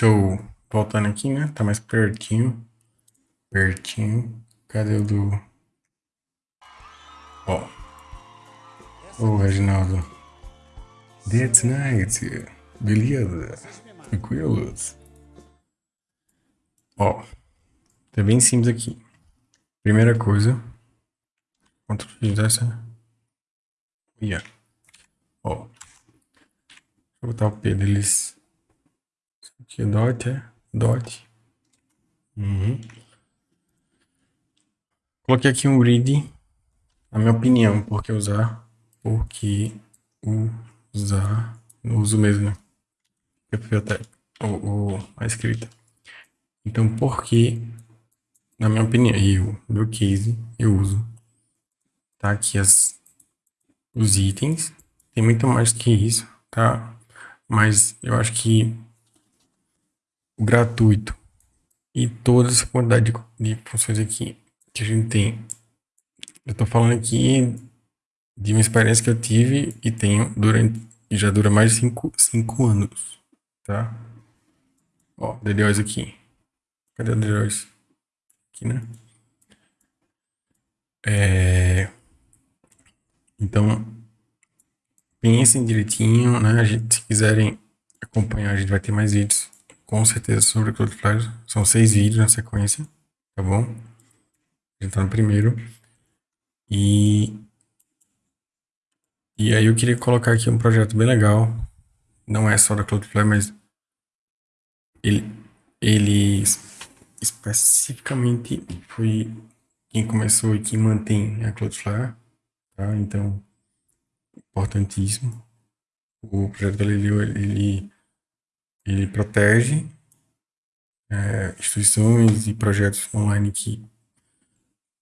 Show. Voltando aqui, né? Tá mais pertinho. Pertinho. Cadê o do... Ó. Ô, Reginaldo. That's nice. Beleza. Tranquilos. Ó. Tá bem simples aqui. Primeira coisa. Ctrl X dessa. Yeah. Ó. Vou botar o P deles. Aqui dot, é? Dot. Uhum. Coloquei aqui um read. Na minha opinião, por que usar? Porque usar. Não uso mesmo, né? Eu até o, a escrita. Então, por que, na minha opinião, eu, meu case, eu uso. Tá aqui as, os itens. Tem muito mais que isso, tá? Mas eu acho que gratuito e toda essa quantidade de, de funções aqui que a gente tem. Eu tô falando aqui de uma experiência que eu tive e tenho durante e já dura mais de 5 anos, tá? Ó, DDoS aqui. Cadê o DDoS? Aqui, né? É... Então, pensem direitinho, né? A gente, se quiserem acompanhar, a gente vai ter mais vídeos, com certeza, sobre Cloudflare. São seis vídeos na sequência, tá bom? A gente tá no primeiro. E... E aí eu queria colocar aqui um projeto bem legal. Não é só da Cloudflare, mas... Ele, ele especificamente foi quem começou e quem mantém a Cloudflare, tá? Então importantíssimo. O projeto Galileu, ele, ele protege é, instituições e projetos online que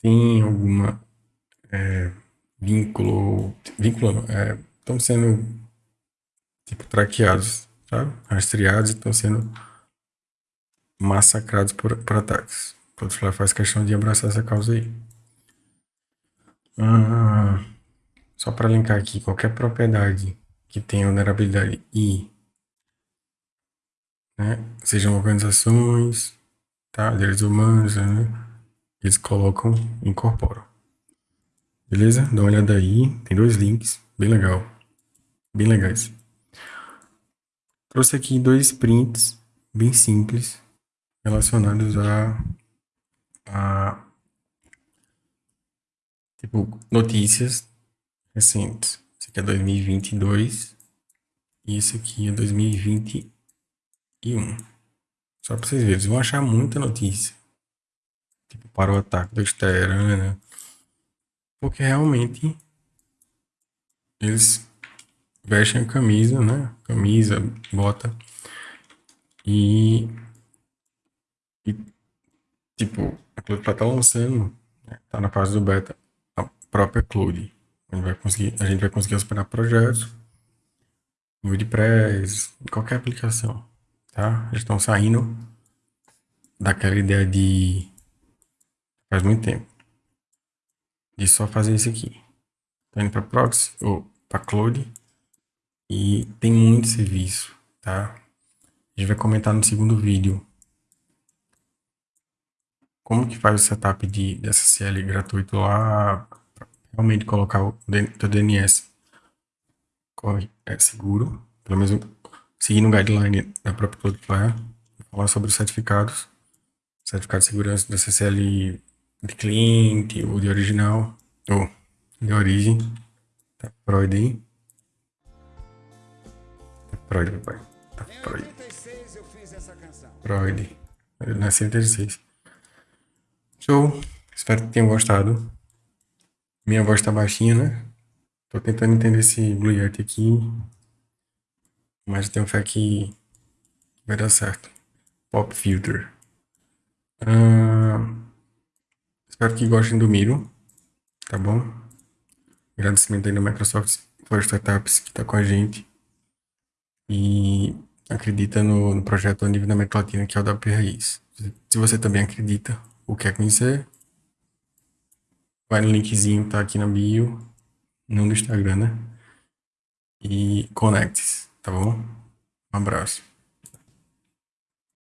têm alguma é, vínculo, vínculo é, estão sendo tipo traqueados, sabe? Rastreados e estão sendo massacrados por, por ataques. O Cloudflare faz questão de abraçar essa causa aí. Ah, só para linkar aqui, qualquer propriedade que tenha vulnerabilidade I, né, sejam organizações, tá, direitos humanos, né, eles colocam, incorporam. Beleza? Dá uma olhada aí, tem dois links, bem legal, bem legais. Trouxe aqui dois prints bem simples relacionados a, a tipo notícias recentes. Esse aqui é 2022 e esse aqui é 2021. Só para vocês verem, vocês vão achar muita notícia. Tipo, para o ataque do Teherã, Porque realmente eles vestem a camisa, né? Camisa, bota. E, e tipo, a Cloud tá lançando, né? tá na fase do beta, a própria Cloud. A gente vai conseguir, a gente vai conseguir hospedar projetos WordPress, qualquer aplicação, tá? Eles estão saindo daquela ideia de faz muito tempo de só fazer isso aqui. Tá indo para proxy ou para cloud e tem muito serviço, tá? A gente vai comentar no segundo vídeo como que faz o setup de, de SSL gratuito lá realmente colocar o teu DNS é seguro, pelo menos seguindo o guideline da própria Cloudflare, falar sobre os certificados, certificado de segurança do SSL de cliente ou de original, ou de origem, tá Freud aí. Tá Freud, papai, tá Freud. Freud, eu nasci em 86. Show, espero que tenham gostado. Minha voz tá baixinha, né? Tô tentando entender esse Blue Yeti aqui. Mas tenho fé que vai dar certo. Pop Filter. Uh, espero que gostem do Miro. Tá bom? Agradecimento aí da Microsoft for Startups que tá com a gente. E acredita no, no projeto a nível da América Latina, que é o da Raiz. Se você também acredita ou quer conhecer, Vai no linkzinho, tá aqui na bio, no Instagram, né? E conecte-se, tá bom? Um abraço.